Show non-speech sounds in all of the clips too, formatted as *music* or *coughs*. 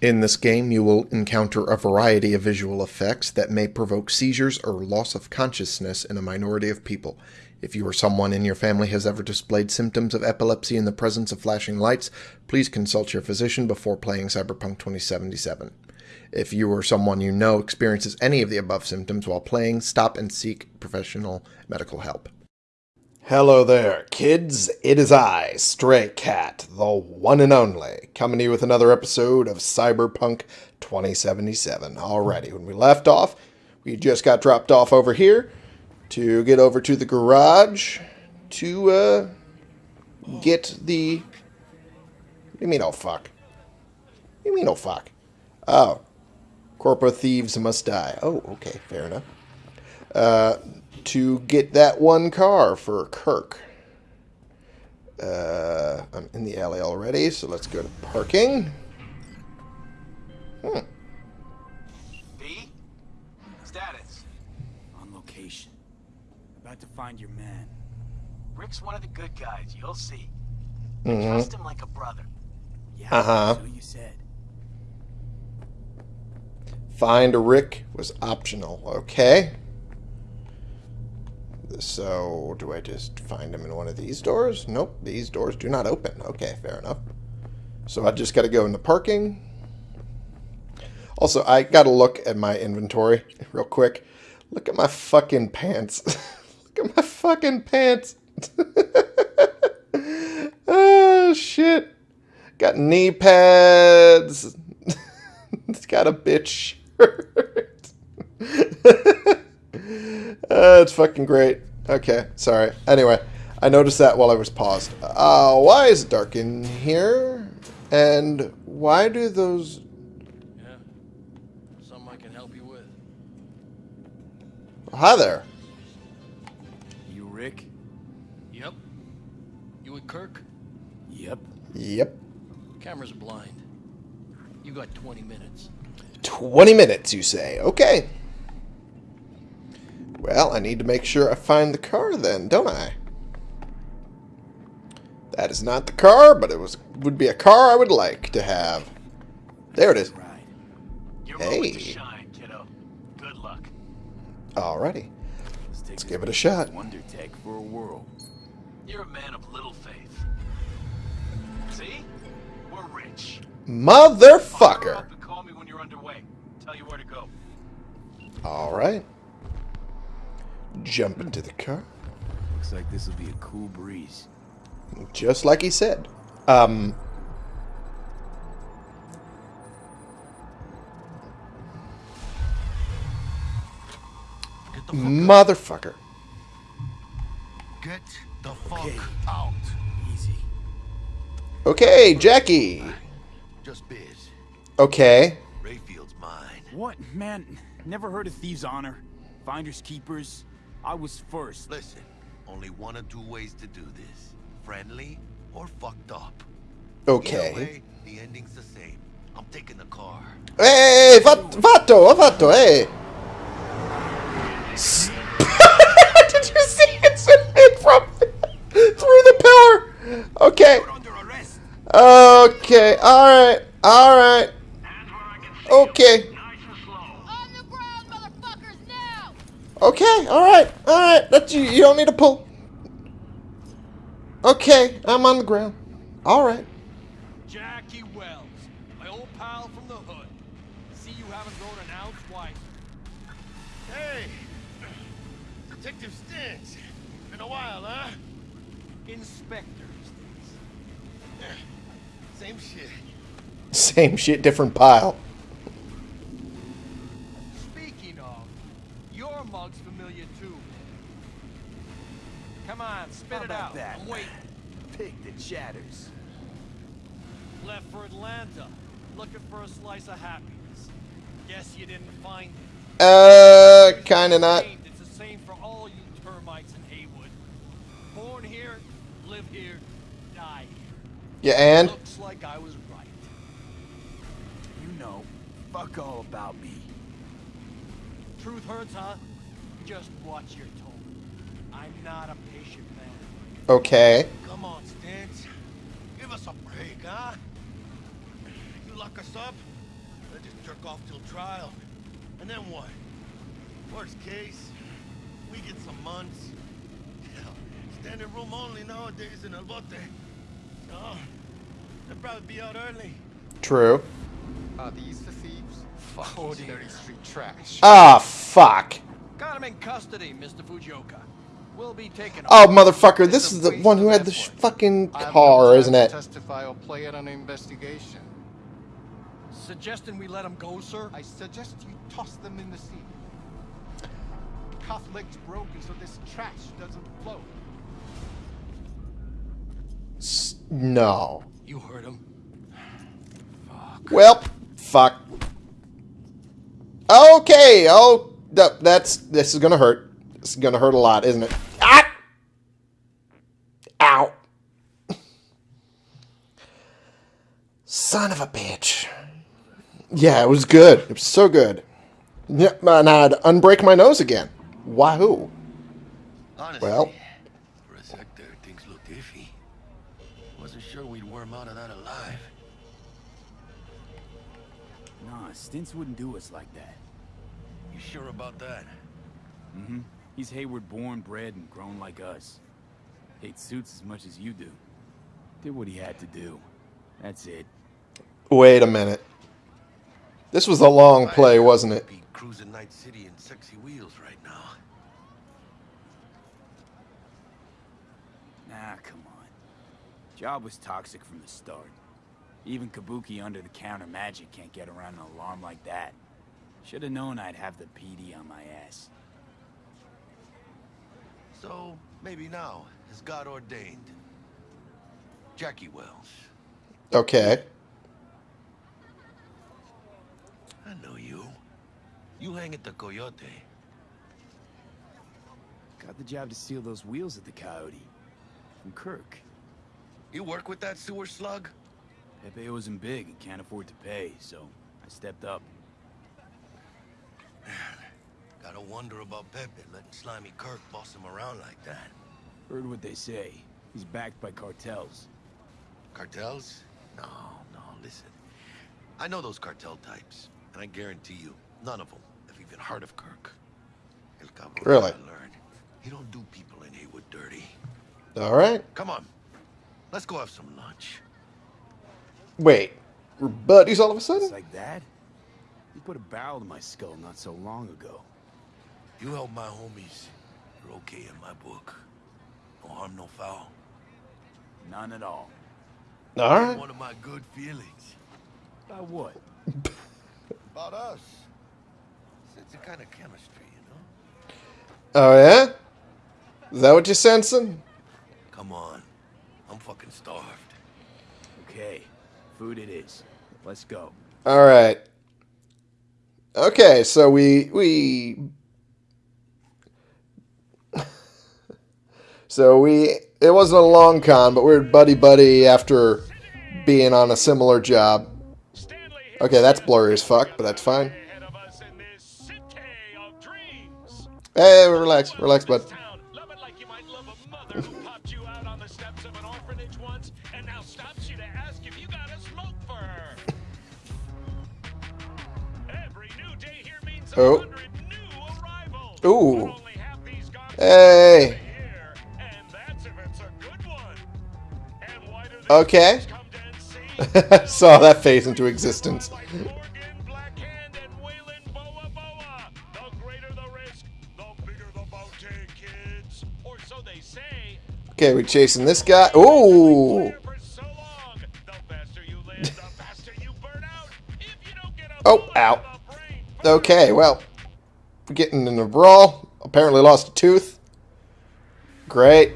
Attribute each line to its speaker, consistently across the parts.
Speaker 1: In this game, you will encounter a variety of visual effects that may provoke seizures or loss of consciousness in a minority of people. If you or someone in your family has ever displayed symptoms of epilepsy in the presence of flashing lights, please consult your physician before playing Cyberpunk 2077. If you or someone you know experiences any of the above symptoms while playing, stop and seek professional medical help. Hello there, kids. It is I, Stray Cat, the one and only, coming to you with another episode of Cyberpunk 2077. Alrighty, when we left off, we just got dropped off over here to get over to the garage to uh, get the. What do you mean, oh fuck? What do you mean, oh fuck? Oh, corpo thieves must die. Oh, okay, fair enough. Uh, to get that one car for Kirk. Uh, I'm in the alley already, so let's go to parking. Hmm.
Speaker 2: B? Status.
Speaker 3: On location. About to find your man.
Speaker 2: Rick's one of the good guys, you'll see.
Speaker 1: Mhm.
Speaker 2: Trust him like a brother.
Speaker 3: Yeah,
Speaker 1: Uh-huh.
Speaker 3: so you said.
Speaker 1: Find a Rick was optional. Okay. So, do I just find him in one of these doors? Nope, these doors do not open. Okay, fair enough. So I just got to go into parking. Also, I got to look at my inventory *laughs* real quick. Look at my fucking pants. *laughs* look at my fucking pants. *laughs* oh, shit. Got knee pads. it's got a bitch shirt. Uh, it's fucking great. Okay, sorry. Anyway, I noticed that while I was paused. Uh, why is it dark in here? And why do those...
Speaker 4: Yeah. Something I can help you with.
Speaker 1: Hi there.
Speaker 3: You Rick?
Speaker 4: Yep. You with Kirk?
Speaker 3: Yep.
Speaker 1: Yep.
Speaker 4: Cameras are blind. You got 20 minutes.
Speaker 1: 20 minutes, you say. Okay. Well, I need to make sure I find the car then, don't I? That is not the car, but it was would be a car I would like to have. There it is.
Speaker 3: Right.
Speaker 2: Your moment to
Speaker 1: Hey.
Speaker 2: shine, kiddo. Good luck.
Speaker 1: Alrighty.
Speaker 3: Let's,
Speaker 1: Let's give it a shot.
Speaker 3: Wonder Tech for a whirl.
Speaker 2: You're a man of little faith. See? We're rich. Fire
Speaker 1: Motherfucker.
Speaker 2: up and
Speaker 1: Jump into the car.
Speaker 3: Looks like this will be a cool breeze.
Speaker 1: Just like he said. Um.
Speaker 5: Get the fuck
Speaker 1: Motherfucker.
Speaker 5: Get the fuck
Speaker 3: Okay.
Speaker 5: out.
Speaker 3: Easy.
Speaker 1: Okay, Jackie.
Speaker 5: Just biz.
Speaker 1: Okay.
Speaker 5: Rayfield's mine.
Speaker 3: What? Man, never heard of Thieves' Honor. Finders Keepers. I was first.
Speaker 5: Listen, only one or two ways to do this. Friendly or fucked up.
Speaker 1: Okay.
Speaker 5: Either way, the ending's the same. I'm taking the car.
Speaker 1: Ehi, fat- fatto, ho fatto, eh. S- *laughs* Did you see it swinging from *laughs* through the pillar? Okay.
Speaker 3: You're under arrest.
Speaker 1: Okay. All right. All right. Okay.
Speaker 6: On the ground, motherfuckers, now!
Speaker 1: Okay. All right. All right. That's you. You don't need to pull. Okay. I'm on the ground. All right.
Speaker 4: Jackie Wells, my old pal from the hood. See you haven't grown an ounce white.
Speaker 5: Hey! Detective Stintz. Been a while, huh?
Speaker 4: Inspector
Speaker 5: Same shit.
Speaker 1: Same shit, different pile.
Speaker 4: Your mug's familiar too. Come on, spit
Speaker 3: How
Speaker 4: it out.
Speaker 3: that?
Speaker 4: I'm waiting.
Speaker 3: Pig that shatters.
Speaker 4: Left for Atlanta, looking for a slice of happiness. Guess you didn't find it.
Speaker 1: Uh, kinda not.
Speaker 4: It's the same for all you termites in Heywood. Born here, live here, die here.
Speaker 1: Yeah, and
Speaker 4: Looks like I was right.
Speaker 3: You know, fuck all about me.
Speaker 4: Truth hurts, huh? Just watch your tone. I'm not a patient man.
Speaker 1: okay.
Speaker 5: Come on, Stintz. Give us a break, huh? You lock us up, I just jerk off till trial. And then what? Worst case, we get some months. Hell, standing room only nowadays in El Bote. Oh, they'll probably be out early.
Speaker 1: True.
Speaker 7: Are these the thieves? Fuck, ordinary street trash.
Speaker 1: Ah, fuck.
Speaker 4: Got him in custody, Mr. Fujioka. We'll be taking
Speaker 1: Oh, motherfucker, this is the one who had the sh- fucking
Speaker 7: I have no
Speaker 1: car,
Speaker 7: time
Speaker 1: isn't it?
Speaker 7: Testify or play it on an investigation.
Speaker 4: Suggesting we let him go, sir?
Speaker 7: I suggest you toss them in the sea. Cuff leg's broken so this trash doesn't float.
Speaker 1: S- No.
Speaker 4: You heard him.
Speaker 1: Well, fuck. Okay, oh, th- that's, this is gonna hurt. It's gonna hurt a lot, isn't it? Ah! Ow. Son of a bitch. Yeah, it was good. It was so good. Yeah, and I'd unbreak my nose again. Wahoo.
Speaker 5: Honestly,
Speaker 1: Well.
Speaker 5: for a sec there, things looked iffy. Wasn't sure we'd worm out of that alive.
Speaker 3: Nah, Stintz wouldn't do us like that.
Speaker 5: You sure about that?
Speaker 3: Mm-hmm. He's Heywood born, bred, and grown like us. Hates suits as much as you do. Did what he had to do. That's it.
Speaker 1: Wait a minute. This was a long play, wasn't it?
Speaker 5: Be cruising Night City in sexy wheels right now.
Speaker 3: Nah, come on. Job was toxic from the start. Even Kabuki under the counter magic can't get around an alarm like that. Should have known I'd have the PD on my ass.
Speaker 5: So, maybe now, as God ordained. Jackie Wells.
Speaker 1: Okay.
Speaker 5: I know you. You hang at the Coyote.
Speaker 3: Got the job to steal those wheels at the Coyote. From Kirk.
Speaker 5: You work with that sewer slug?
Speaker 3: Pepe owes him big and can't afford to pay, so I stepped up.
Speaker 5: Gotta wonder about Pepe letting Slimy Kirk boss him around like that.
Speaker 3: Heard what they say. He's backed by cartels.
Speaker 5: Cartels? No, no, listen. I know those cartel types, and I guarantee you, none of them have even heard of Kirk. El Cabron
Speaker 1: Really?
Speaker 5: gotta. He don't do people in Heywood dirty.
Speaker 1: All right.
Speaker 5: Come on, let's go have some lunch.
Speaker 1: Wait. We're buddies all of a
Speaker 3: It's
Speaker 1: sudden?
Speaker 3: like that? You put a barrel to my skull not so long ago.
Speaker 5: You help my homies, you're okay in my book. No harm, no foul.
Speaker 3: None at all.
Speaker 1: All right.
Speaker 5: One of my good feelings
Speaker 3: About what? *laughs*
Speaker 5: about us. It's a kind of chemistry, you know.
Speaker 1: Oh, yeah? Is that what you're sensing?
Speaker 5: Come on, I'm fucking starved.
Speaker 3: Okay, food it is. Let's go.
Speaker 1: All right. Okay, so we we *laughs* So we it wasn't a long con, but we are buddy buddy after being on a similar job. Okay, that's blurry as fuck, but that's fine.
Speaker 8: Ahead of us in this city.
Speaker 1: Hey, relax, relax, bud.
Speaker 8: The bigger the bounty, kids. Or so they say.
Speaker 1: Okay, we're chasing this guy. Ooh.
Speaker 8: Here for so long. The faster you live, the faster you burn out. If you don't get a
Speaker 1: Oh, ow.
Speaker 8: To the brain
Speaker 1: Okay, well, we're getting in a brawl. Apparently lost a tooth. Great.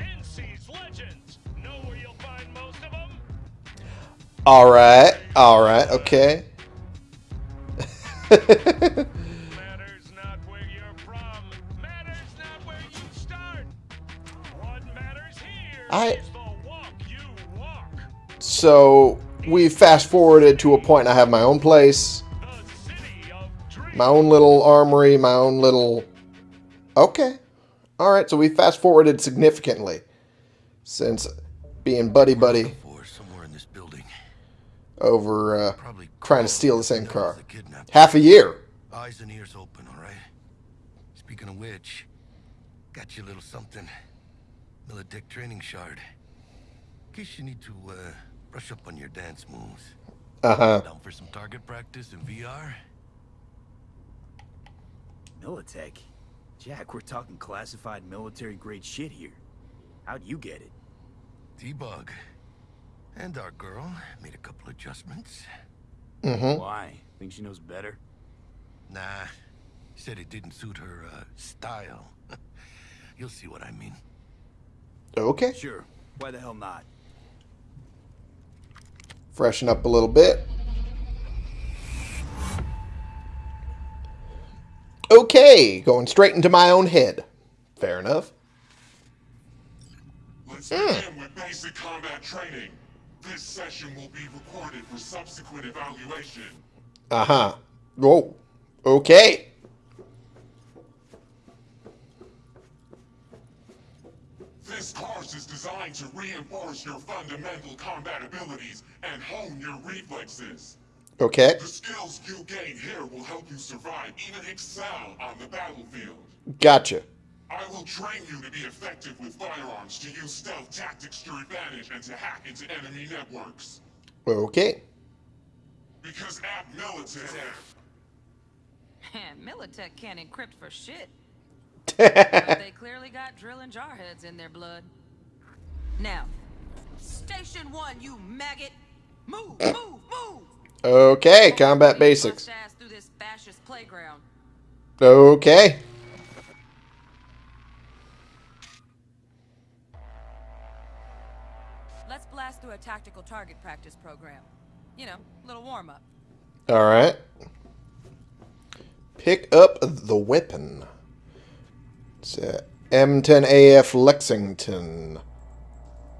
Speaker 8: NC's legends. Know where you'll find most of them?
Speaker 1: All right. All right. Okay.
Speaker 8: Matters not where you're from. Matters not where you start. What matters here
Speaker 1: I-
Speaker 8: is the walk you walk.
Speaker 1: so we fast forwarded to a point I have my own place,
Speaker 8: The city of dreams.
Speaker 1: my own little armory, my own little. Okay. All right. So we fast forwarded significantly since being buddy buddy.
Speaker 5: Or somewhere in this
Speaker 1: over uh,
Speaker 5: Probably
Speaker 1: trying to steal the same car.
Speaker 5: as the kidnapped.
Speaker 1: Half a year.
Speaker 5: Eyes and ears open, all right? Speaking of which, got you a little something. Militech training shard. In case you need to, uh, brush up on your dance moves.
Speaker 1: Uh-huh.
Speaker 5: Down for some target practice in VR?
Speaker 3: Militech? Jack, we're talking classified military-grade shit here. How'd you get it?
Speaker 5: T-Bug. And our girl made a couple adjustments.
Speaker 1: Mm-hmm.
Speaker 3: Why? Think she knows better?
Speaker 5: Nah, said it didn't suit her, uh, style. *laughs* You'll see what I mean.
Speaker 1: Okay.
Speaker 3: Sure. Why the hell not?
Speaker 1: Freshen up a little bit. Okay, going straight into my own head. Fair enough.
Speaker 9: Let's begin with basic combat training. This session will be recorded for subsequent evaluation.
Speaker 1: Uh-huh. Whoa. Okay.
Speaker 9: Course is designed to reinforce your fundamental combat abilities and hone your reflexes.
Speaker 1: Okay.
Speaker 9: The skills you gain here will help you survive, even excel on the battlefield.
Speaker 1: Gotcha.
Speaker 9: I will train you to be effective with firearms, to use stealth tactics to your advantage, and to hack into enemy networks.
Speaker 1: Okay.
Speaker 9: Because at Militech, *laughs*
Speaker 6: Militech can't encrypt for shit. *laughs* But they clearly got drill and jarheads in their blood. Now, station one, you maggot. Move, move, move.
Speaker 1: Okay, combat basics.
Speaker 6: Bust ass through this fascist playground.
Speaker 1: Okay.
Speaker 6: Let's blast through a tactical target practice program. You know, little warm up.
Speaker 1: All right. Pick up the weapon. It's uh, a M10AF Lexington.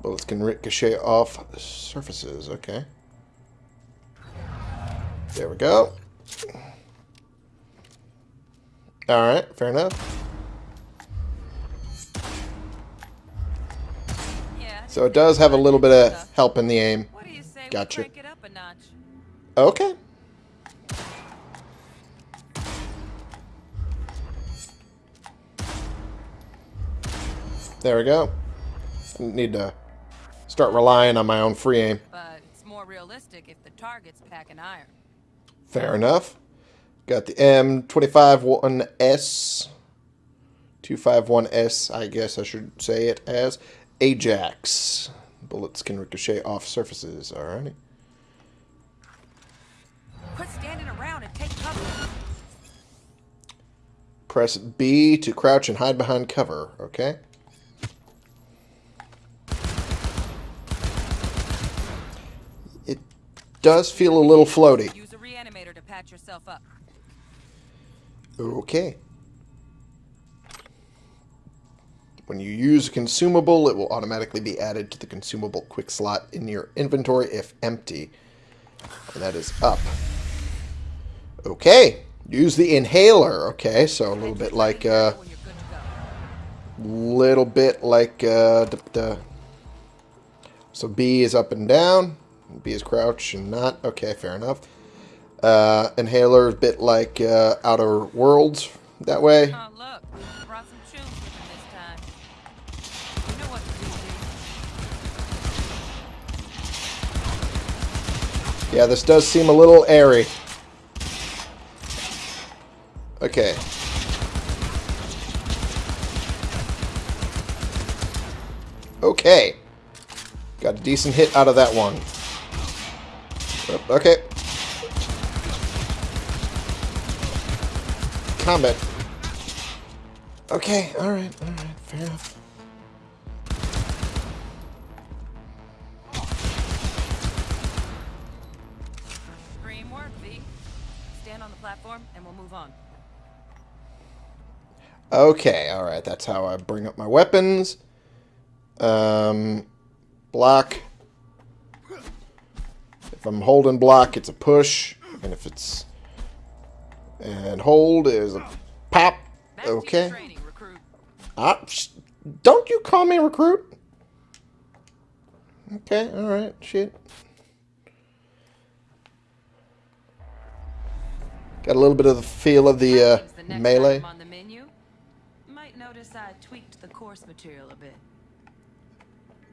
Speaker 1: Bullets can ricochet off surfaces. Okay. There we go. All right, fair enough.
Speaker 6: Yeah.
Speaker 1: So it does have a little bit of help in the aim. Gotcha.
Speaker 6: we crank it up a notch?
Speaker 1: Okay. There we go. Need to start relying on my own free aim.
Speaker 6: But it's more realistic if the target's packing iron.
Speaker 1: Fair enough. Got the M251S. 251S, I guess I should say it as. Ajax. Bullets can ricochet off surfaces. Alrighty.
Speaker 6: Quit standing around and take cover.
Speaker 1: Press B to crouch and hide behind cover. Okay. Does feel a little floaty.
Speaker 6: Use a reanimator to patch yourself up.
Speaker 1: Okay. When you use a consumable, it will automatically be added to the consumable quick slot in your inventory if empty. And that is up. Okay. Use the inhaler. Okay, so a little bit like, uh,
Speaker 6: When you're good to go.
Speaker 1: little bit like, uh, so B is up and down. B is crouch and not. Okay, fair enough. Uh, inhaler a bit like, uh, Outer Worlds that way.
Speaker 6: Oh, look. Brought some tunes with him this time. You know what to do.
Speaker 1: Yeah, this does seem a little airy. Okay. Okay. Got a decent hit out of that one. Okay. Combat. Okay, alright, alright, fair enough.
Speaker 6: Dream work, V. Stand on the platform and we'll move on.
Speaker 1: Okay, alright, that's how I bring up my weapons. Um, block. If I'm holding block, it's a push. And if it's... And hold is a pop. Okay.
Speaker 6: Training, I,
Speaker 1: ah, don't you call me recruit? Okay, alright, shit. Got a little bit of the feel of the, uh,
Speaker 6: the
Speaker 1: melee.
Speaker 6: On the menu. Might notice I tweaked the course material a bit.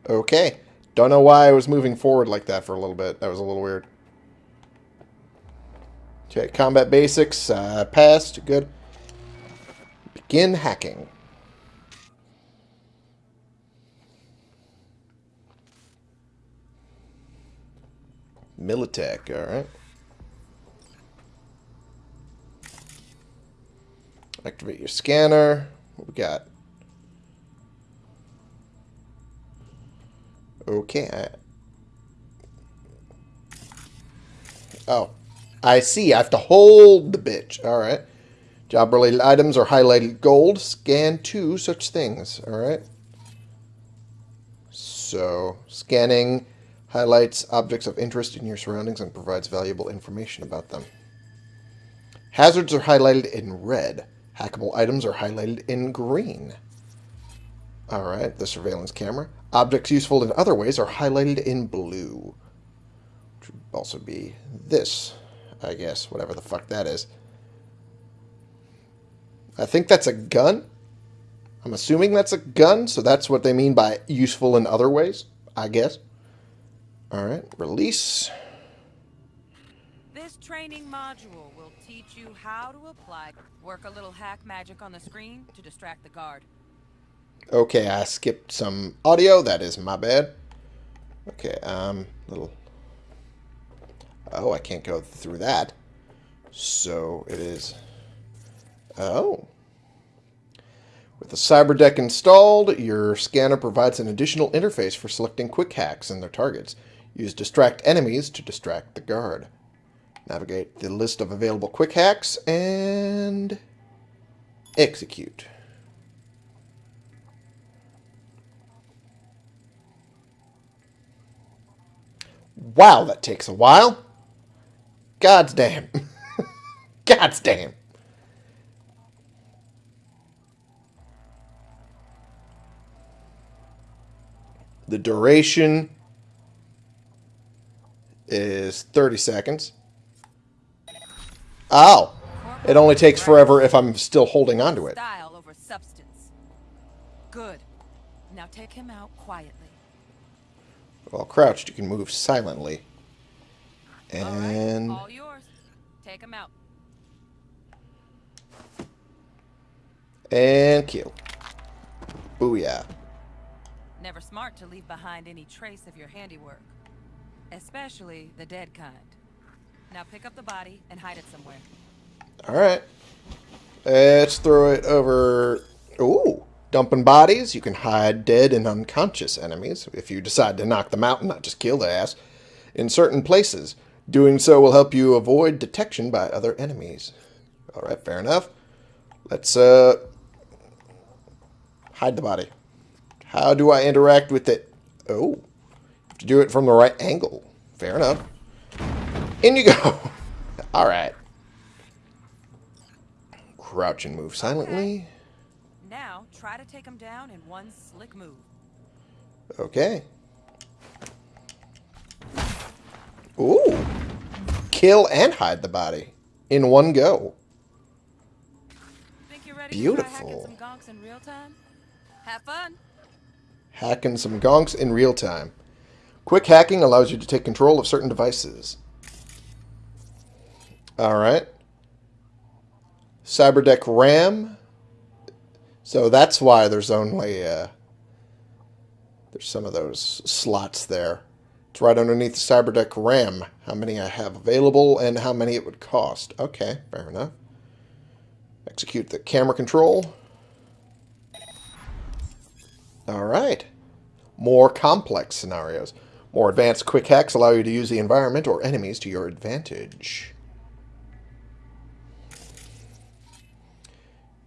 Speaker 1: Okay. Don't know why I was moving forward like that for a little bit. That was a little weird. Okay, combat basics. Uh, passed. Good. Begin hacking. Militech, alright. Activate your scanner. What we got? Okay. Oh. I see. I have to hold the bitch. Alright. Job-related items are highlighted gold. Scan two such things. Alright. So, scanning highlights objects of interest in your surroundings and provides valuable information about them. Hazards are highlighted in red. Hackable items are highlighted in green. Alright, the surveillance camera. Objects useful in other ways are highlighted in blue. Which would also be this, I guess, whatever the fuck that is. I think that's a gun. I'm assuming that's a gun, so that's what they mean by useful in other ways, I guess. Alright, release.
Speaker 6: This training module will teach you how to apply. Work a little hack magic on the screen to distract the guard.
Speaker 1: Okay, I skipped some audio. That is my bad. Okay, um, little. Oh, I can't go through that. So it is. Oh. With the cyber deck installed, your scanner provides an additional interface for selecting quick hacks and their targets. Use distract enemies to distract the guard. Navigate the list of available quick hacks and execute. Wow, that takes a while. God's damn. *laughs* God's damn. The duration is 30 seconds. Oh. It only takes forever if I'm still holding onto it.
Speaker 6: Style over substance. Good. Now take him out quietly.
Speaker 1: While crouched, you can move silently.
Speaker 6: All right,
Speaker 1: And
Speaker 6: all yours. Take him out.
Speaker 1: and kill. Booyah.
Speaker 6: Never smart to leave behind any trace of your handiwork. Especially the dead kind. Now pick up the body and hide it somewhere.
Speaker 1: Alright. Let's throw it over. Ooh. Dumping bodies. You can hide dead and unconscious enemies if you decide to knock them out and not just kill their ass. In certain places. Doing so will help you avoid detection by other enemies. Alright, fair enough. Let's, uh. Hide the body. How do I interact with it? Oh. Have to do it from the right angle. Fair enough. In you go. *laughs* Alright. Crouch and move silently.
Speaker 6: Try to take him down in one slick move.
Speaker 1: Okay. Ooh. Kill and hide the body in one go.
Speaker 6: Think you're ready to
Speaker 1: Beautiful.
Speaker 6: try hacking some gonks in real time? Have fun.
Speaker 1: Hacking some gonks in real time. Quick hacking allows you to take control of certain devices. Alright. Cyberdeck RAM. So that's why there's only uh, there's some of those slots there. It's right underneath the Cyberdeck RAM. How many I have available and how many it would cost. Okay, fair enough. Execute the camera control. Alright. More complex scenarios. More advanced quick hacks allow you to use the environment or enemies to your advantage.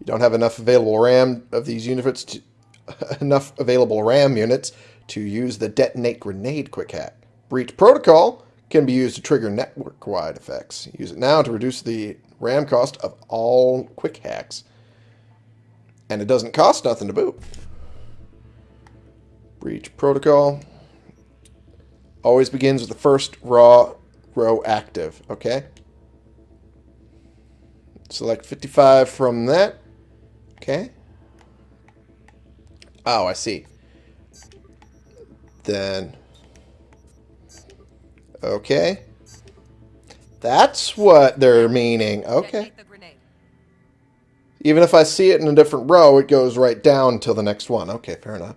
Speaker 1: You don't have enough available RAM of these units to *laughs* enough available RAM units to use the detonate grenade quick hack. Breach protocol can be used to trigger network-wide effects. Use it now to reduce the RAM cost of all quick hacks. And it doesn't cost nothing to boot. Breach protocol. Always begins with the first raw row active, okay? Select 55 from that. Okay. Oh, I see. Then... Okay. That's what they're meaning. Okay. Even if I see it in a different row, it goes right down till the next one. Okay, fair enough.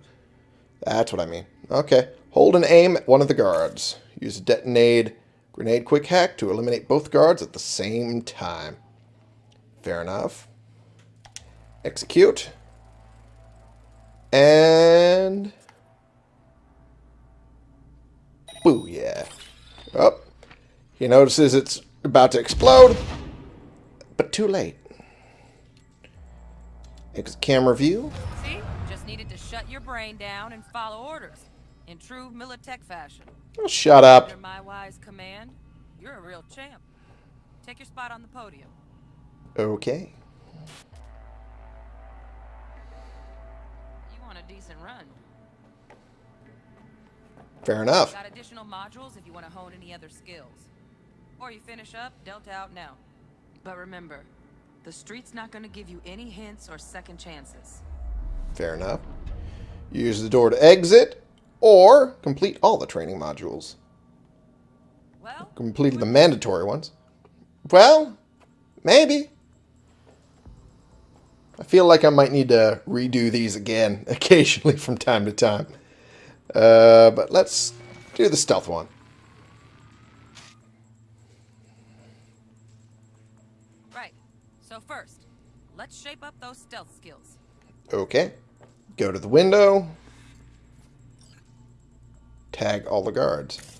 Speaker 1: That's what I mean. Okay. Hold and aim at one of the guards. Use a detonate grenade quick hack to eliminate both guards at the same time. Fair enough. Execute. And... Booyah. Oh. He notices it's about to explode, but too late. Exit camera view.
Speaker 6: See? Just needed to shut your brain down and follow orders. In true Militech fashion.
Speaker 1: Oh, shut up.
Speaker 6: Under my wise command, you're a real champ. Take your spot on the podium.
Speaker 1: Okay.
Speaker 6: Want a decent run.
Speaker 1: Fair enough.
Speaker 6: Got additional modules if you want to hone any other skills. Or you finish up, Delta out now. But remember, the street's not going to give you any hints or second chances.
Speaker 1: Fair enough. Use the door to exit, or complete all the training modules.
Speaker 6: Well,
Speaker 1: Completed the mandatory ones. Well, maybe. I feel like I might need to redo these again *laughs* occasionally from time to time. Uh, but let's do the stealth one.
Speaker 6: right. So first, let's shape up those stealth skills.
Speaker 1: Okay. Go to the window. Tag all the guards.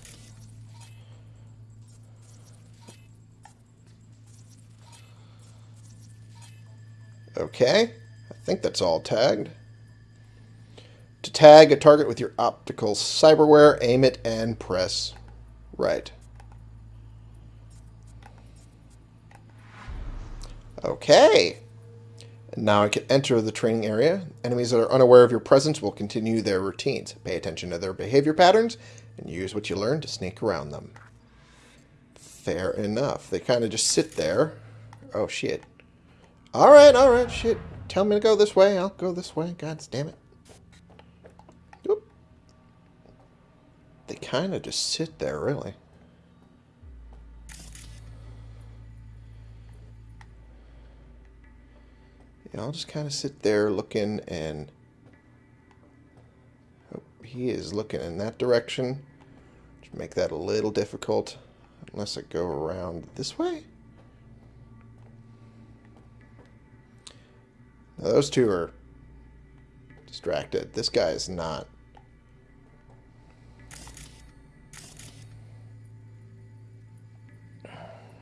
Speaker 1: Okay. I think that's all tagged. To tag a target with your optical cyberware, aim it and press right. Okay. And now I can enter the training area. Enemies that are unaware of your presence will continue their routines. Pay attention to their behavior patterns and use what you learn to sneak around them. Fair enough. They kind of just sit there. Oh, shit. Alright, alright, shit. Tell me to go this way, I'll go this way. God damn it. Oop. They kind of just sit there, really. Yeah, I'll just kind of sit there looking and... Oh, he is looking in that direction. Make that a little difficult. Unless I go around this way? Those two are distracted. This guy is not.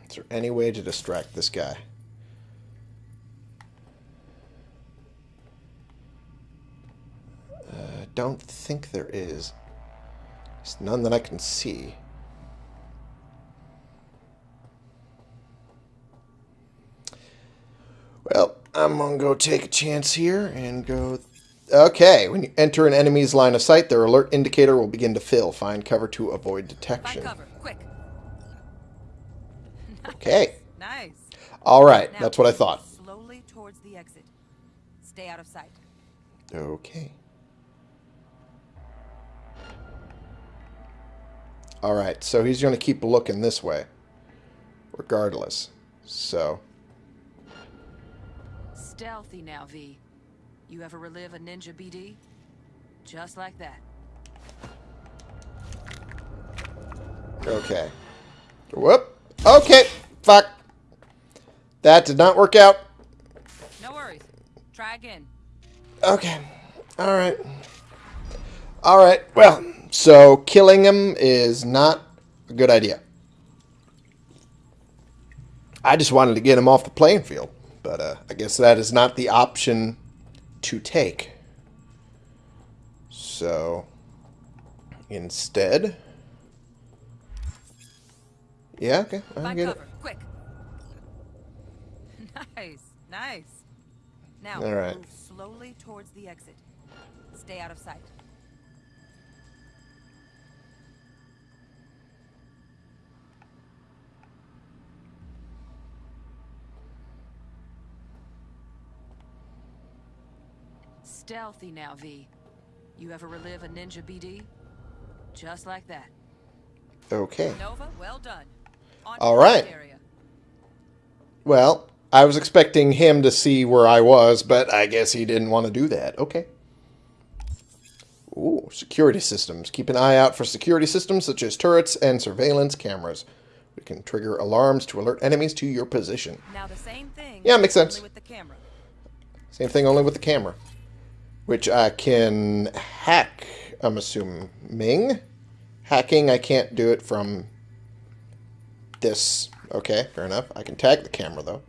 Speaker 1: Is there any way to distract this guy? Uh, don't think there is. There's none that I can see. I'm gonna go take a chance here and go... Okay, when you enter an enemy's line of sight, their alert indicator will begin to fill. Find cover to avoid detection.
Speaker 6: cover. *laughs*
Speaker 1: Okay.
Speaker 6: Nice.
Speaker 1: Alright,
Speaker 6: Now
Speaker 1: that's what I thought.
Speaker 6: Slowly towards the exit. Stay out of sight.
Speaker 1: Okay. Alright, so he's going to keep looking this way. Regardless. So,
Speaker 6: Stealthy now, V. You ever relive a ninja BD? Just like that.
Speaker 1: okay. Whoop. Okay. Fuck. That did not work out.
Speaker 6: No worries. Try again.
Speaker 1: Okay. Alright. Alright, well, so killing him is not a good idea. I just wanted to get him off the playing field, but uh, I guess that is not the option to take. So, instead... Yeah, okay, I
Speaker 6: Find
Speaker 1: get
Speaker 6: cover,
Speaker 1: it.
Speaker 6: quick. *laughs* Nice, nice. Now,
Speaker 1: All right.
Speaker 6: move slowly towards the exit. Stay out of sight. Stealthy now, V. You ever relive a ninja BD? Just like that.
Speaker 1: Okay.
Speaker 6: Nova, well done. On
Speaker 1: All right. Well, I was expecting him to see where I was, but I guess he didn't want to do that. Okay. Ooh, security systems. Keep an eye out for security systems such as turrets and surveillance cameras. We can trigger alarms to alert enemies to your position.
Speaker 6: Now the same thing.
Speaker 1: Yeah, makes sense.
Speaker 6: with the camera.
Speaker 1: Same thing, only with the camera. Which I can hack, I'm assuming. Hacking, I can't do it from this. Okay, fair enough. I can tag the camera, though.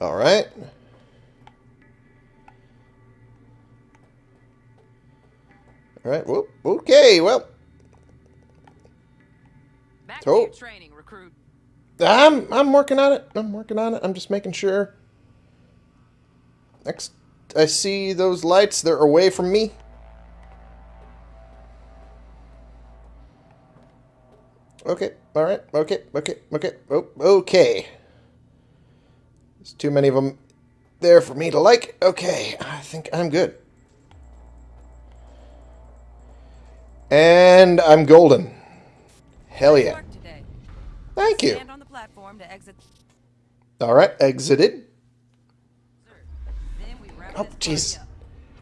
Speaker 1: Alright. Alright, whoop. Okay, well,
Speaker 6: Back
Speaker 1: Oh.
Speaker 6: training, recruit.
Speaker 1: I'm I'm working on it. I'm working on it. I'm just making sure. Next, I see those lights. They're away from me. Okay. All right. Okay. Okay. Okay. Oh, okay. There's too many of them there for me to like. Okay. I think I'm good. And I'm golden. Hell yeah. Thank you.
Speaker 6: Stand on the platform to exit.
Speaker 1: All right. Exited.
Speaker 6: Then we wrap
Speaker 1: Oh, jeez.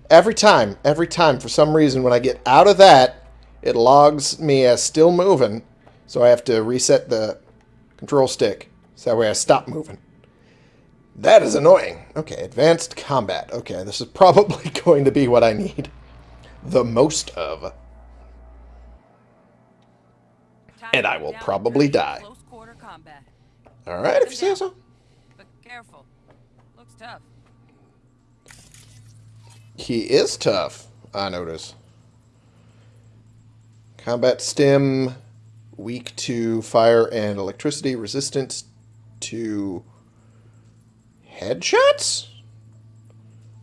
Speaker 1: Every time, every time, for some reason, when I get out of that, it logs me as still moving, so I have to reset the control stick, so that way I stop moving. That is annoying. Okay, advanced combat. Okay, this is *laughs* probably going to be what I need the most of. And I will probably die.
Speaker 6: Close quarter combat.
Speaker 1: All right, if you say so.
Speaker 6: But careful. Looks tough.
Speaker 1: He is tough, I notice. Combat stim, weak to fire and electricity, resistance to headshots?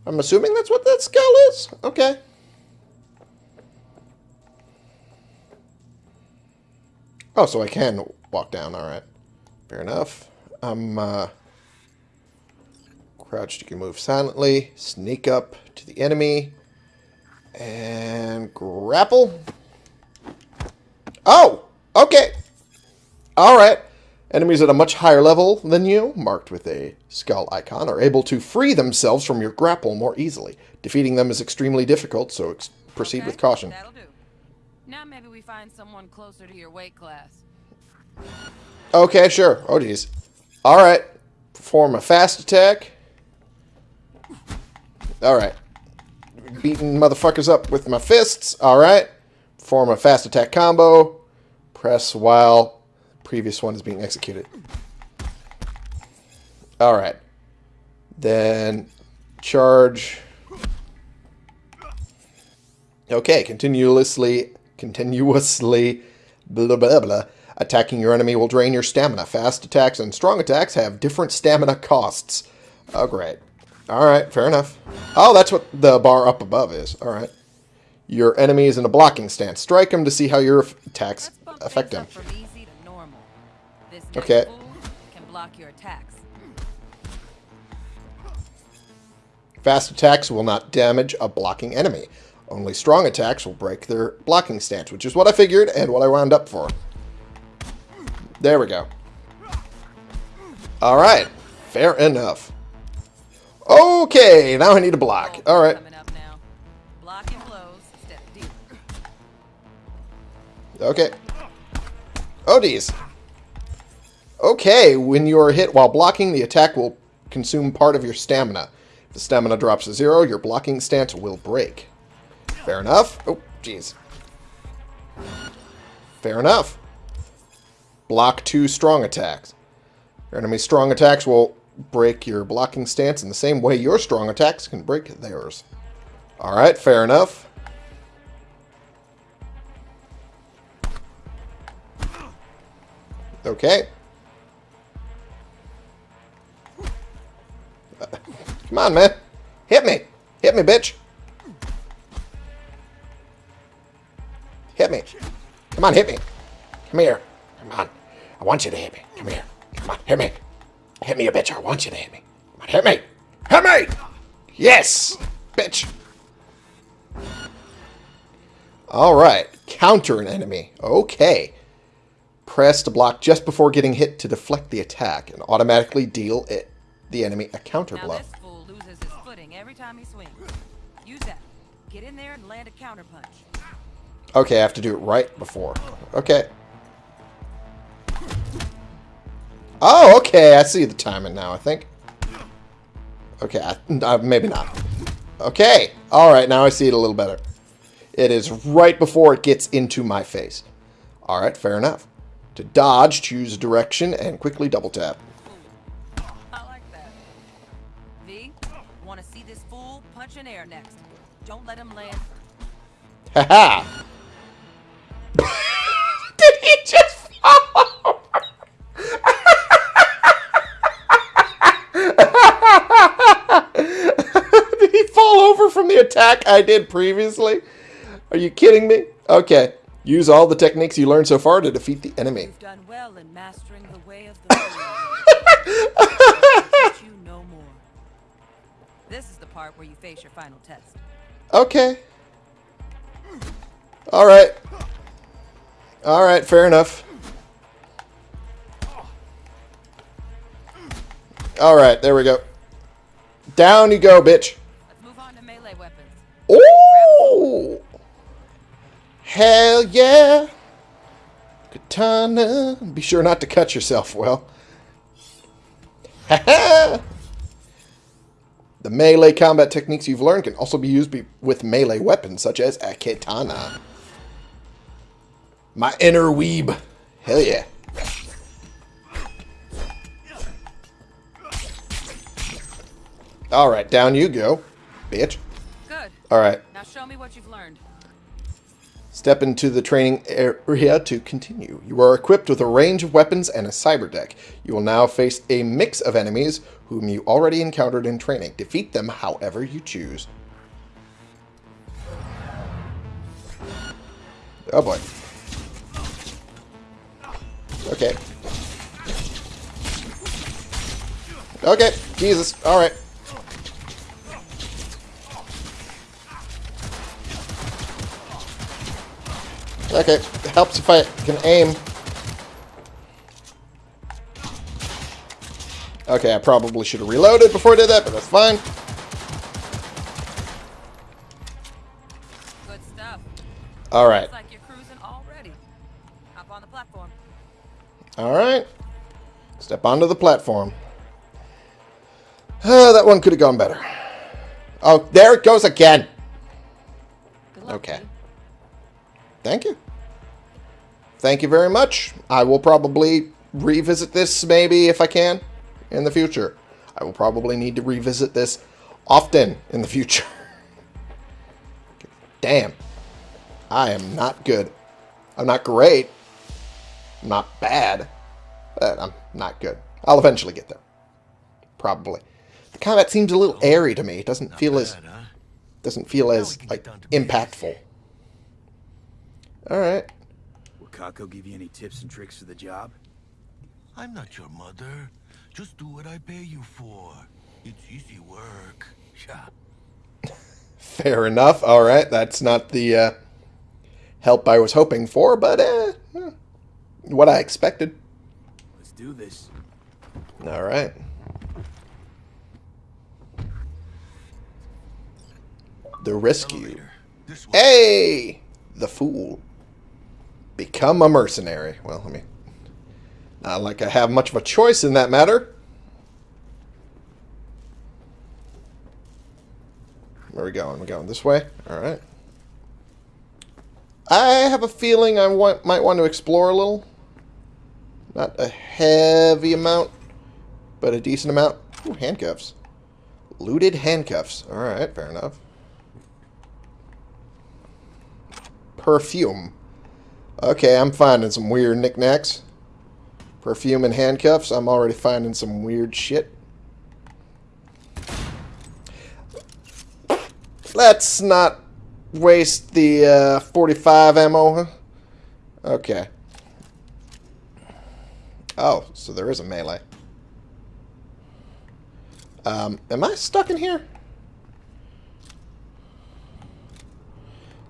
Speaker 1: I'm assuming that's what that skull is? Okay. Oh, so I can walk down, alright. Fair enough. I'm, uh... Crouched, you can move silently, sneak up to the enemy, and grapple. Oh! Okay! Alright. Enemies at a much higher level than you, marked with a skull icon, are able to free themselves from your grapple more easily. Defeating them is extremely difficult, so ex- proceed
Speaker 6: Okay,
Speaker 1: with caution.
Speaker 6: That'll do. Now maybe we find someone closer to your weight class.
Speaker 1: Okay, sure. Oh, geez. Alright. Perform a fast attack. Alright. Beating motherfuckers up with my fists. Alright. Perform a fast attack combo. Press while previous one is being executed. Alright. Then charge. Okay, continuously, continuously, blah, blah, blah. Attacking your enemy will drain your stamina. Fast attacks and strong attacks have different stamina costs. Oh, great. All right, fair enough. Oh, that's what the bar up above is. All right. Your enemy is in a blocking stance. Strike him to see how your attacks affect him.
Speaker 6: up from easy to normal. This next
Speaker 1: Okay.
Speaker 6: can block your attacks.
Speaker 1: Fast attacks will not damage a blocking enemy. Only strong attacks will break their blocking stance, which is what I figured and what I wound up for. There we go. All right. Fair enough. Okay, now I need a block.
Speaker 6: Oh,
Speaker 1: All right.
Speaker 6: Coming up now. Blocking blows instead of dealing.
Speaker 1: Okay. Oh, geez. Okay, when you are hit while blocking, the attack will consume part of your stamina. If the stamina drops to zero, your blocking stance will break. Fair enough. Oh, jeez. Fair enough. Block two strong attacks. Your enemy's strong attacks will break your blocking stance in the same way your strong attacks can break theirs. Alright, fair enough. Okay. Come on, man. Hit me. Hit me, bitch. Hit me. Come on, hit me. Come here. I want you to hit me. Come here. Come on, hit me. Hit me, you bitch. I want you to hit me. Come on, hit me. Hit me! Yes! Bitch. Alright. Counter an enemy. Okay. Press to block just before getting hit to deflect the attack and automatically deal it, the enemy a counter blow.
Speaker 6: this fool loses his footing every time he swings. Use that. Get in there and land a counter punch.
Speaker 1: Okay, I have to do it right before. Okay. Oh, okay. I see the timing now, I think. Okay, I, uh, maybe not. Okay. Alright, now I see it a little better. It is right before it gets into my face. Alright, fair enough. To dodge, choose a direction and quickly double tap.
Speaker 6: I like that. V, want to see this fool punch in air next. Don't let him land.
Speaker 1: Haha! *laughs* Did he just fall *laughs* Did he fall over from the attack I did previously? Are you kidding me? Okay. Use all the techniques you learned so far to defeat the enemy.
Speaker 6: You've done well in mastering the way of the you no more. This is the part where you face your final test.
Speaker 1: Okay. Alright. Alright, fair enough. Alright, there we go. Down you go, bitch.
Speaker 6: Let's move on to melee weapons.
Speaker 1: Ooh! Hell yeah! Katana. Be sure not to cut yourself, well. *laughs* The melee combat techniques you've learned can also be used be with melee weapons, such as a katana. My inner weeb. Hell yeah. Alright, down you go, bitch.
Speaker 6: Good.
Speaker 1: Alright.
Speaker 6: Now show me what you've learned.
Speaker 1: Step into the training area to continue. You are equipped with a range of weapons and a cyber deck. You will now face a mix of enemies whom you already encountered in training. Defeat them however you choose. Oh boy. Okay. Okay, Jesus. Alright. Okay, it helps if I can aim. Okay, I probably should have reloaded before I did that, but that's fine.
Speaker 6: Good stuff.
Speaker 1: Alright.
Speaker 6: Looks like you're cruising already. Hop on the platform.
Speaker 1: Alright. Step onto the platform. Uh, that one could have gone better. Oh, there it goes again.
Speaker 6: Good luck,
Speaker 1: Okay.
Speaker 6: V.
Speaker 1: Thank you. Thank you very much. I will probably revisit this maybe if I can in the future. I will probably need to revisit this often in the future. *laughs* Damn. I am not good. I'm not great. I'm not bad. But I'm not good. I'll eventually get there. Probably. The combat seems a little airy to me. It doesn't feel as
Speaker 5: huh?
Speaker 1: doesn't feel as like impactful. All right.
Speaker 3: Will Kako give you any tips and tricks for the job?
Speaker 5: I'm not your mother. Just do what I pay you for. It's easy work. Yeah. *laughs*
Speaker 1: Fair enough. All right, that's not the uh, help I was hoping for, but uh, eh, what I expected.
Speaker 3: Let's do this.
Speaker 1: All right. The rescue.
Speaker 5: Elevator.
Speaker 1: Hey, the fool. Become a mercenary. Well, I mean, not like I have much of a choice in that matter. Where are we going? We're going this way? Alright. I have a feeling I want, might want to explore a little. Not a heavy amount, but a decent amount. Ooh, handcuffs. Looted handcuffs. Alright, fair enough. Perfume. Okay, I'm finding some weird knickknacks. Perfume and handcuffs. I'm already finding some weird shit. Let's not waste the uh, 45 ammo. huh? Okay. Oh, so there is a melee. Um, am I stuck in here?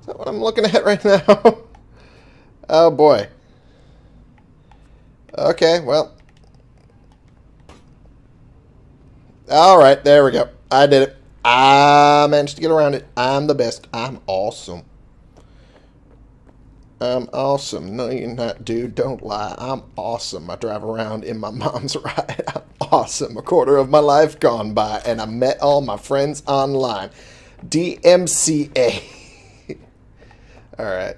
Speaker 1: Is that what I'm looking at right *laughs* now? Oh boy. Okay, well. Alright, there we go. I did it. I managed to get around it. I'm the best. I'm awesome. I'm awesome. No, you're not, dude. Don't lie. I'm awesome. I drive around in my *laughs* mom's ride. I'm awesome. A quarter of my life gone by, and I met all my friends online. DMCA. *laughs* all right.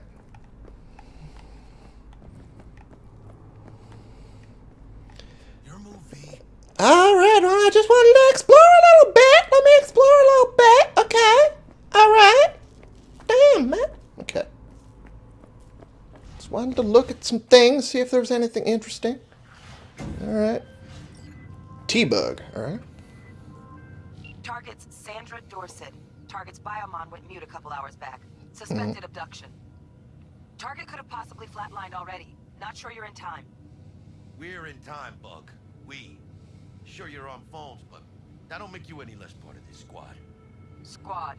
Speaker 5: Your movie.
Speaker 1: All right. Well, I just wanted to explore a little bit. Let me explore a little bit. Okay. All right. Damn, man. Okay. Just wanted to look at some things, see if there was anything interesting. All right. T-Bug. All right.
Speaker 6: Target's Sandra Dorset. Target's biomon went mute a couple hours back. Suspected mm. abduction. Target could have possibly flatlined already. Not sure you're in time.
Speaker 5: We're in time, Bug. We. Sure you're on phones, but that don't make you any less part of this squad.
Speaker 6: Squad.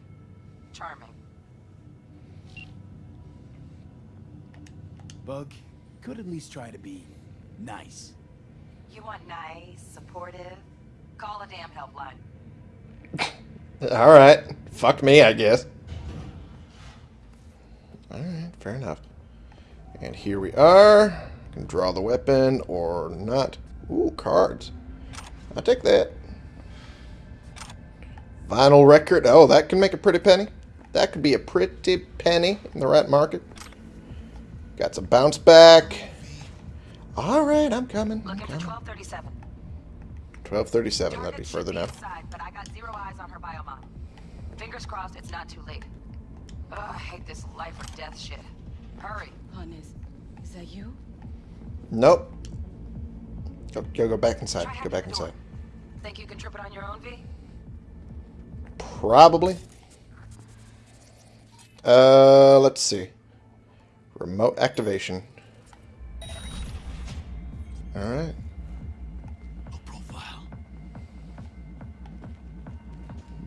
Speaker 6: Charming.
Speaker 3: Bug, could at least try to be nice.
Speaker 6: You want nice, supportive? Call a damn helpline. *coughs*
Speaker 1: All right. Fuck me, I guess. All right, fair enough. And here we are. Can draw the weapon or not. Ooh, cards. I'll take that. Vinyl record. Oh, that can make a pretty penny. That could be a pretty penny in the right market. Got some bounce back. All right, I'm coming. I'm
Speaker 6: Looking for 1237.
Speaker 1: 1237. That'd be further
Speaker 6: should
Speaker 1: now.
Speaker 6: Inside, but I got zero eyes on her biomon. Fingers crossed it's not too late. Ugh, I hate this life or death shit. Hurry.
Speaker 10: Honest, is that you?
Speaker 1: Nope. Go, go, go back inside. Go back
Speaker 6: the door.
Speaker 1: inside.
Speaker 6: Think you can trip it on your own, V?
Speaker 1: Probably. Uh, let's see. Remote activation. Alright.
Speaker 5: Low profile.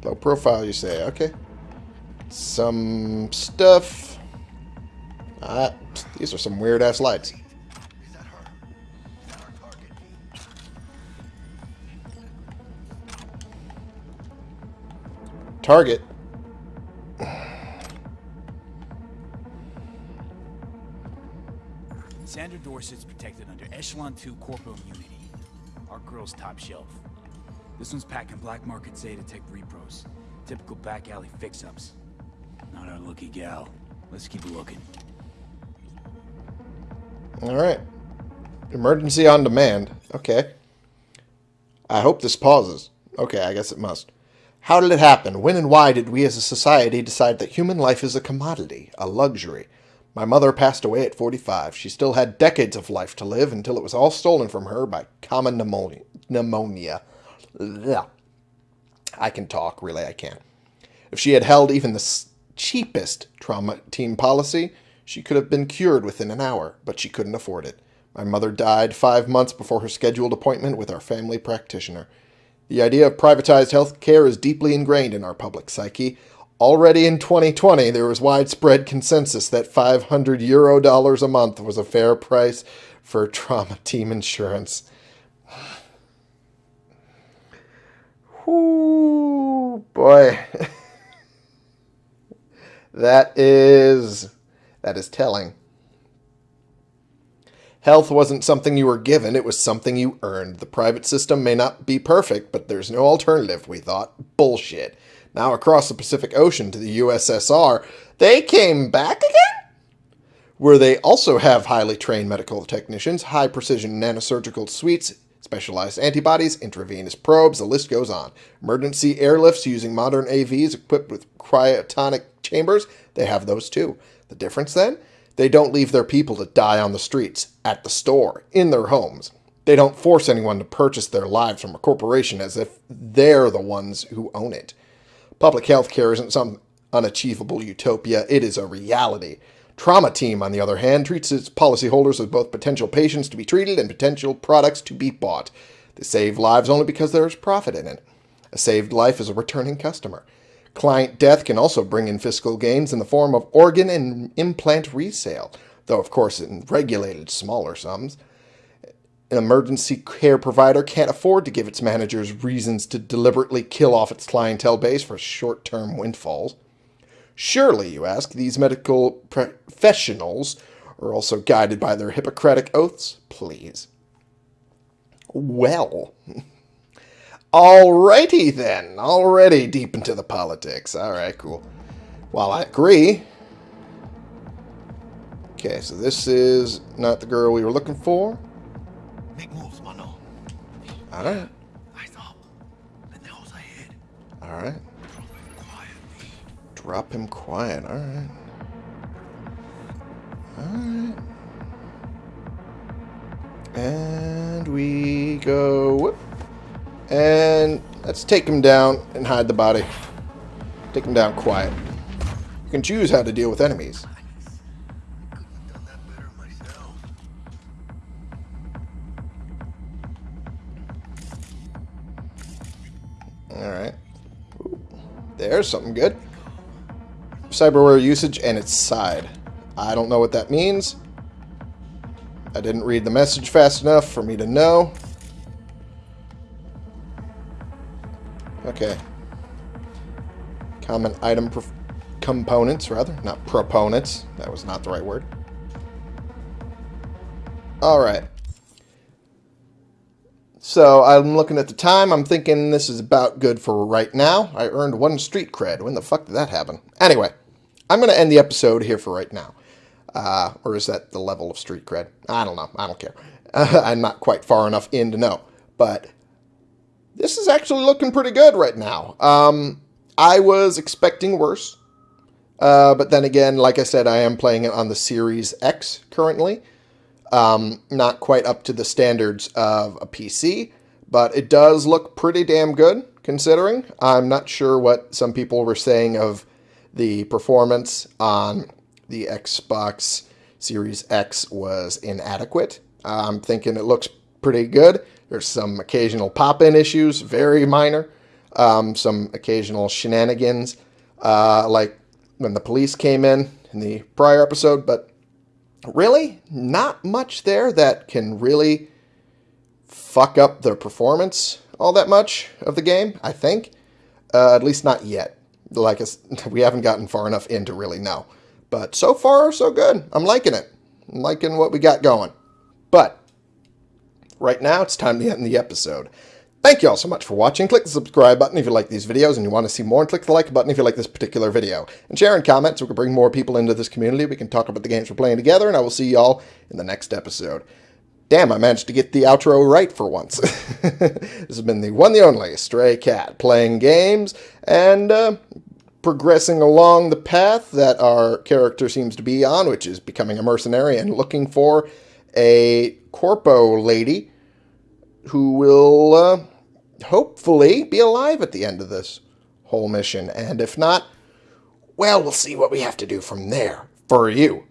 Speaker 1: Low profile, you say. Okay. Some stuff. Ah, these are some weird-ass lights.
Speaker 5: Target.
Speaker 3: Sandra Dorset's protected under Echelon 2 Corpo Immunity. Our girl's top shelf. This one's packing black market Zetatech repros. Typical back alley fix-ups. Not our lucky gal. Let's keep looking.
Speaker 1: Alright. Emergency on demand. Okay. I hope this pauses. Okay, I guess it must. How did it happen? When and why did we as a society decide that human life is a commodity, a luxury? My mother passed away at 45. She still had decades of life to live until it was all stolen from her by common pneumonia. pneumonia. I can talk, really, I can. If she had held even the cheapest trauma team policy, she could have been cured within an hour, but she couldn't afford it. My mother died five months before her scheduled appointment with our family practitioner. The idea of privatized health care is deeply ingrained in our public psyche. Already in 2020, there was widespread consensus that 500 euro dollars a month was a fair price for trauma *laughs* team insurance. Ooh, boy. *laughs* that is that is telling. Health wasn't something you were given, it was something you earned. The private system may not be perfect, but there's no alternative, we thought. Bullshit. Now across the Pacific Ocean to the USSR, they came back again? Where they also have highly trained medical technicians, high precision nanosurgical suites, specialized antibodies, intravenous probes, the list goes on. Emergency airlifts using modern AVs equipped with cryotonic chambers, they have those too. The difference then? They don't leave their people to die on the streets, at the store, in their homes. They don't force anyone to purchase their lives from a corporation as if they're the ones who own it. Public health care isn't some unachievable utopia, it is a reality. Trauma Team, on the other hand, treats its policyholders as both potential patients to be treated and potential products to be bought. They save lives only because there is profit in it. A saved life is a returning customer. Client death can also bring in fiscal gains in the form of organ and implant resale, though, of course, in regulated smaller sums. An emergency care provider can't afford to give its managers reasons to deliberately kill off its clientele base for short term windfalls. Surely, you ask, these medical professionals are also guided by their Hippocratic oaths? Please. Well. *laughs* Alrighty then. Already deep into the politics. Alright, cool. Well, I agree. Okay, so this is not the girl we were looking for.
Speaker 5: Make moves, mano.
Speaker 1: Alright.
Speaker 5: Eyes up. Pendejos ahead.
Speaker 1: Alright. Drop him quiet. Alright. Alright. And we go... Whoop. And let's take him down and hide the body. Take him down quiet. You can choose how to deal with enemies. Alright. There's something good. Cyberware usage and its side. I don't know what that means. I didn't read the message fast enough for me to know. Okay. Common item components, rather. Not proponents. That was not the right word. Alright. So I'm looking at the time. I'm thinking this is about good for right now. I earned one street cred. When the fuck did that happen? Anyway, I'm going to end the episode here for right now. Uh, or is that the level of street cred? I don't know. I don't care. Uh, *laughs* I'm not quite far enough in to know. But this is actually looking pretty good right now. Um, I was expecting worse. Uh, but then again, like I said, I am playing it on the Series X currently. Um, not quite up to the standards of a PC, but it does look pretty damn good considering. I'm not sure what some people were saying of the performance on the Xbox Series X was inadequate. I'm thinking it looks pretty good. There's some occasional pop-in issues, very minor. Um, some occasional shenanigans, uh, like when the police came in in the prior episode, but really not much there that can really fuck up the performance all that much of the game, I think. Uh, at least not yet. Like *laughs* we haven't gotten far enough in to really know. But so far, so good. I'm liking it. I'm liking what we got going. But right now, it's time to end the episode. Thank you all so much for watching. Click the subscribe button if you like these videos and you want to see more, and click the like button if you like this particular video. And share and comment so we can bring more people into this community. We can talk about the games we're playing together, and I will see y'all in the next episode. Damn, I managed to get the outro right for once. *laughs* this has been the one, the only Stray Cat, playing games and uh, progressing along the path that our character seems to be on, which is becoming a mercenary and looking for a corpo lady who will uh, hopefully be alive at the end of this whole mission. And if not, well, we'll see what we have to do from there for you.